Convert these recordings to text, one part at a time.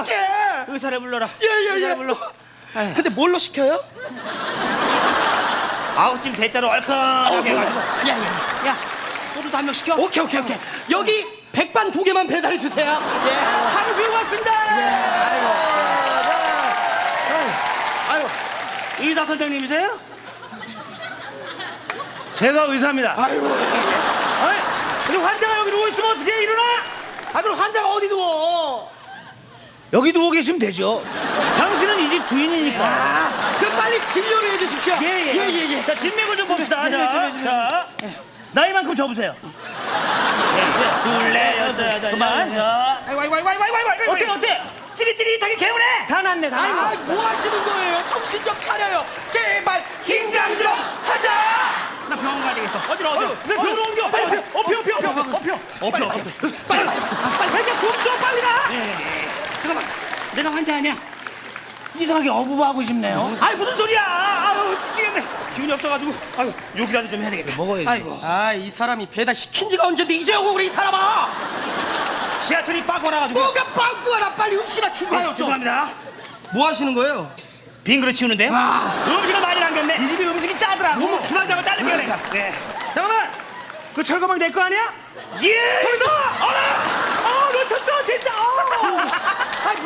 어떡해? 의사를 불러라. 예예예. 의사를 불러. 근데 뭘로 시켜요? 아우 지금 대자로 얼큰하게 해가지고. 야야. 야 소주도 한 명 시켜. 오케이 오케이 오케이. 여기 백반 두 개만 배달해 주세요. 예. 탕수육 왔습니다. 아이고 의사 선생님이세요? 제가 의사입니다. 아이고. 아니, 그리고 환자가 여기 누워 있으면 어떻게 일어나? 아 그럼 환자가 어디 누워? 여기 누워 계시면 되죠. 당신은 이 집 주인이니까. 아, 그럼 빨리 진료를 해주십시오. 예예. 예 예 예. 자 진맥을 좀 봅시다. 네, 자, 네, 네, 네, 자, 나이만큼 접으세요. 둘레 여섯 여덟 그만. 자, 아이고 아이고 아이고 아이고 아이고. 아이고. 어때 어때? 찌릿찌릿하게 개운해. 다 났네 다 났어. 아, 뭐 하시는 거예요? 정신 좀 차려요. 제발 긴장 좀 하자. 나 병원 가야 되겠어. 어디로 어디로? 내? 병으로 옮겨. 빨리, 어피 어피 어피 어피. 빨리 빨리. 빨리 빨리 좀좀 빨리 가. 잠깐만. 환자 아니야. 이상하게 어부하고 싶네요. 아이 무슨 소리야? 아유 찌겠네. 기운이 없어가지고. 아유 욕이라도 좀 해야 되겠다. 먹어야지. 아이고. 아, 이 사람이 배달 시킨 지가 언젠데 이제 오고 그래 이 사람아. 지하철이 빠고 나가지고. 뭐가 빵꾸 하나 빨리 음식이나 준비해요 좀. 죄송합니다. 뭐 하시는 거예요? 빈 그릇 치우는데요? 아. 음식을 많이 남겼네. 이 집이 음식이 짜더라고. 뭐 주방장을 자르겨야 돼. 네. 잠깐만. 그 철거망 내 거 아니야? 예. 거기서. 어라. 어 놓쳤어 진짜. 어.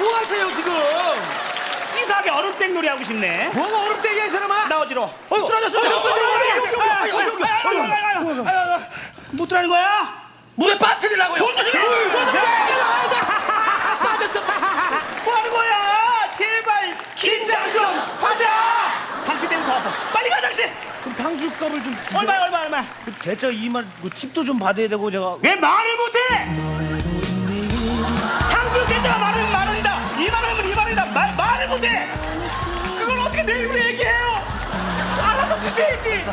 아, 뭐 하세요 지금? 이상하게 얼음땡 놀이 하고 싶네. 뭐가 얼음땡이야 이 사람아? 나 어지러. 어, 쓰러졌어. 못 들어가는 거야? 물에 빠뜨리려고요. 돈 조심해. 빠졌어. 뭐 하는 거야? 제발 긴장 좀 하자. 당신 때문에 더 아파. 빨리 가 당신. 그럼 탕수육값을 좀 주세요. 얼마 얼마 얼마? 대짜 2만 뭐 팁도 좀 받아야 되고 제가 왜 말을 못해? 한국 계좌가 말은 만 입으로 얘기해요? 알아서 주셔야지.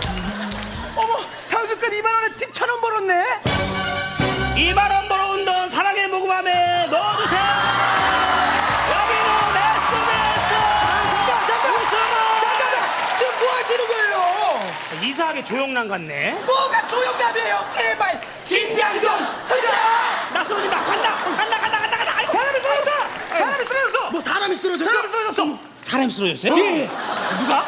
어머 탕수육값 2만 원에 팁 천 원 벌었네. 2만 원 벌어온 돈 사랑의 모금함에 넣어주세요. 여기는 네스네스. 잠깐 잠깐. 잠깐만. 지금 뭐 하시는 거예요? 이상하게 조용남 같네. 뭐가 조용남이에요? 제발 긴장 좀 하자. 나 쓰러진다. 간다. 간다. 간다. 간다. 간다. 아이고. 사람이 쓰러졌다. 사람이 쓰러졌어. 뭐 사람이 쓰러졌어? 사람이 쓰러졌어. 사람이 쓰러졌어요? 예. 누가?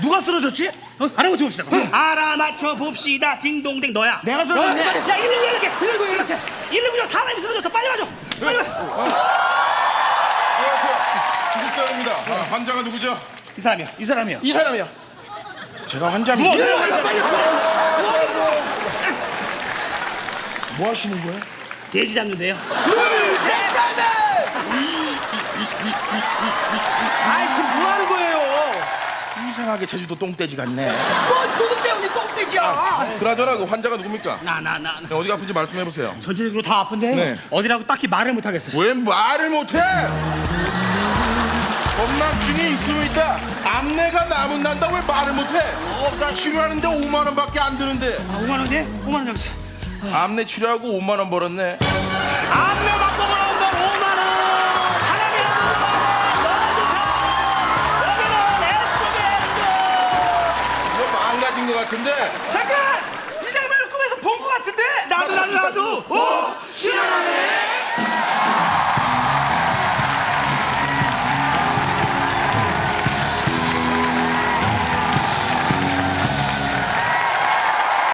누가 쓰러졌지? 어, 알아맞혀 봅시다. 알아맞혀 봅시다. 딩동댕 너야. 내가 쓰러졌네. 야, 119 연락해. 119 연락해. 119 사람이 쓰러졌어. 빨리 와줘. 빨리 와. 구급대원입니다. 아, 환자가 누구죠? 이 사람이야. 이 사람이야. 이 사람이요. 제가 환자입니다. 누워. 빨리 뭐 하시는 거예요? 돼지 잡는데요. 뭐 하는 거예요? 이상하게 제주도 똥돼지 같네. 뭐 누구 때문에 똥돼지야? 그나저나 그 환자가 누굽니까? 나, 나, 나. 나. 네, 어디가 아픈지 말씀해 보세요. 전체적으로 다 아픈데 네. 어디라고 딱히 말을 못 하겠어. 왜 말을 못해? 건망증이 있으면 있다. 암내가 나면 난다. 왜 말을 못해? 나 치료하는데 5만 원밖에 안 드는데. 아, 5만 원이야? 5만 원 여기서. 암내 치료하고 5만 원 벌었네. 안 망가진 것 같은데 잠깐! 이 장면을 꿈에서 본 것 같은데? 나도 나도 나도! 오! 시원하네!